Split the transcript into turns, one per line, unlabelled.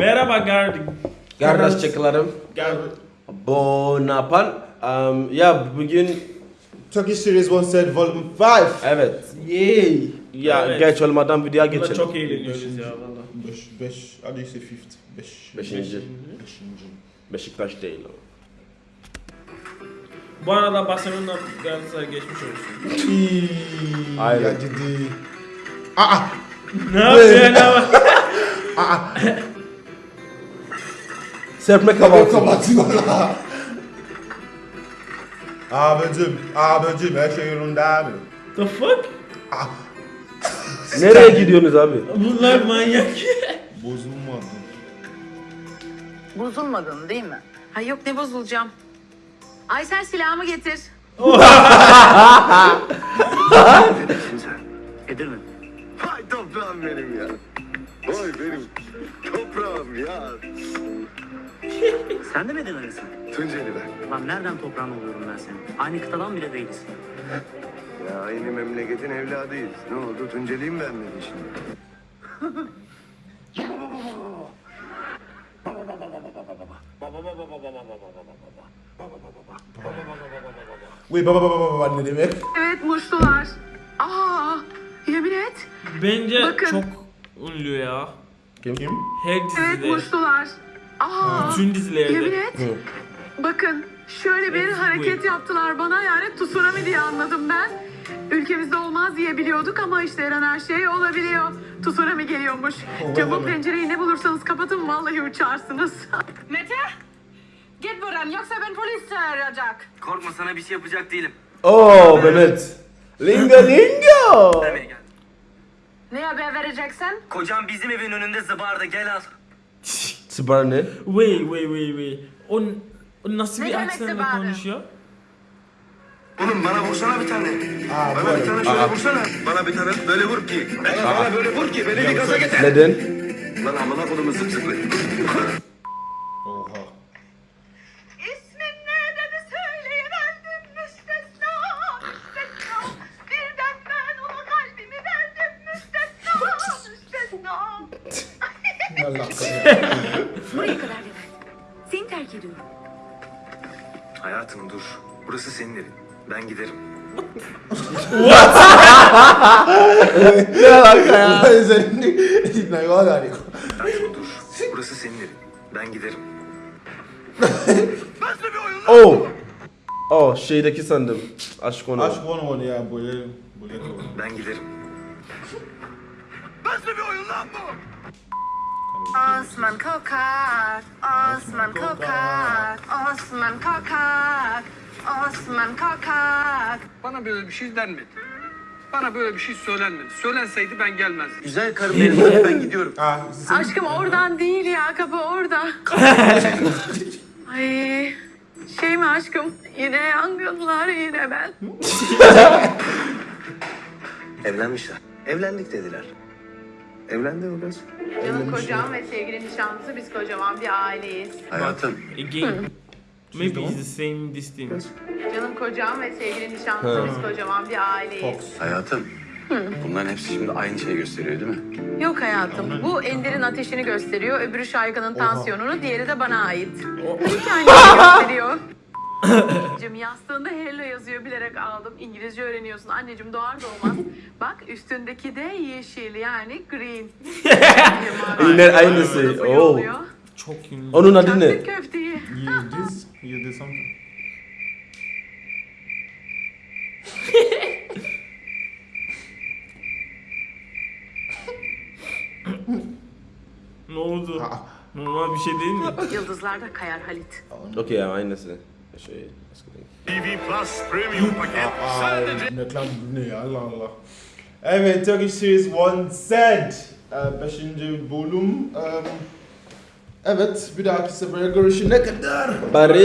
Merhaba Gardik.
Kardeşçiklerim.
Gar
Bonapan. Um, ya bugün
Turkish Series 1 said Volume 5.
evet. Yay. Ya
Evet.
geç olmadan videoya geçelim.
çok eğleniyoruz ya valla.
5, 5, how do you say fifth? 5.
Beşinci.
5.
Beşiktaş değil o.
Bu arada Barcelona Galatasaray geçmiş olsun.
Aynen.
Ya ciddi. Aa!
ne yapıyorsun ama?
Serpme
Kabak
kahvaltı.
kapatıyorlar. Abicim, abicim her şey yolunda mı?
The fuck?
Nereye gidiyorsunuz abi?
Bunlar manyak.
Bozulmadı.
Bozulmadın değil mi? Ha yok ne bozulacağım. Ay sen silahımı getir.
Edirne. Vay toprağım benim ya. Vay benim toprağım ya.
Sen de mi Edirne'lisin?
Tunceli ben.
Lan nereden toprağın oluyorum ben senin? Aynı kıtadan bile değiliz.
Ya aynı memleketin evladıyız. Ne oldu Tunceli'yi mi beğenmedin şimdi?
Wait, baba baba baba baba ne demek?
Evet muştular. Aa yemin et.
Bence
Bakın.
çok ünlü ya.
Kim?
Kim?
Her
Evet
dizide.
Aa
Bütün
yemin
dizilerde.
et. Bakın şöyle bir hareket yaptılar bana yani tsunami diye anladım ben. Ülkemizde olmaz diye biliyorduk ama işte her an her şey olabiliyor. Tsunami geliyormuş. Camı pencereyi ne bulursanız kapatın vallahi uçarsınız. Mete git buradan yoksa ben polis çağıracak.
Korkma sana bir şey yapacak değilim.
Oo Mehmet. Lingo lingo.
Ne haber vereceksin?
Kocam bizim evin önünde zıbardı gel al.
Sıbar ne?
Wait wait wait wait. O, o nasıl
Ne
bir aksanla konuşuyor?
Oğlum bana vursana bir tane.
Aa,
Bana bir tane şöyle vursana. Bana bir tane böyle vur ki. Bana böyle vur ki beni bir gaza getir.
Neden?
Lan amına kolumu zıp
Allah kahretsin.
Buraya kadar Levent. Seni terk ediyorum.
Hayatım dur. Burası senin evin. Ben giderim.
Ne alaka ya?
Hayatım dur. Burası senin evin. Ben giderim.
Oh. Oh şeydeki sandım. Aşk onu.
Aşk one one ya böyle böyle.
Ben giderim.
Osman kokar, Osman kokar, Osman kokar, Osman kokar.
Bana böyle bir şey denmedi. Bana böyle bir şey söylenmedi. Söylenseydi ben gelmezdim.
Güzel karım benim. ben gidiyorum.
Aşkım oradan değil ya kapı orada. Ay şey mi aşkım yine yangınlar yine ben.
Evlenmişler. Evlendik dediler. Evlendi orası.
Canım kocam ve sevgili nişanlısı biz kocaman bir aileyiz.
Hayatım.
Again. Maybe it's the same this thing.
Canım kocam ve sevgili nişanlısı biz kocaman bir aileyiz.
Hayatım. Bunların hepsi şimdi aynı şeyi gösteriyor değil mi?
Yok hayatım bu Ender'in ateşini gösteriyor, öbürü Şayga'nın tansiyonunu, diğeri de bana ait. İki aynı şeyi gösteriyor. Anneciğim yastığında hello yazıyor bilerek aldım. İngilizce öğreniyorsun. Anneciğim doğar doğmaz. Bak üstündeki de yeşil yani green.
Yine aynısı. Oo.
Çok ünlü.
Onun adı ne?
Çaktık köfteyi.
you this, you something.
Ne oldu? Normal bir şey değil mi?
Yıldızlarda kayar Halit.
Okey ya aynısı. Şey. eskiden.
Aa, reklam ne Allah Allah. Evet, Turkish Series 1 said. Ee, Beşinci bölüm. Ee, Evet, bir dahaki sefere görüşene kadar.
Barış.